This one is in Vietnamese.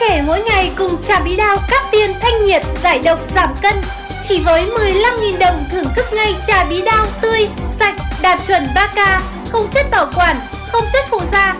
trẻ mỗi ngày cùng trà bí đao cắt tiền thanh nhiệt, giải độc, giảm cân. Chỉ với 15.000 đồng thưởng thức ngay trà bí đao tươi, sạch, đạt chuẩn 3K, không chất bảo quản, không chất phụ gia,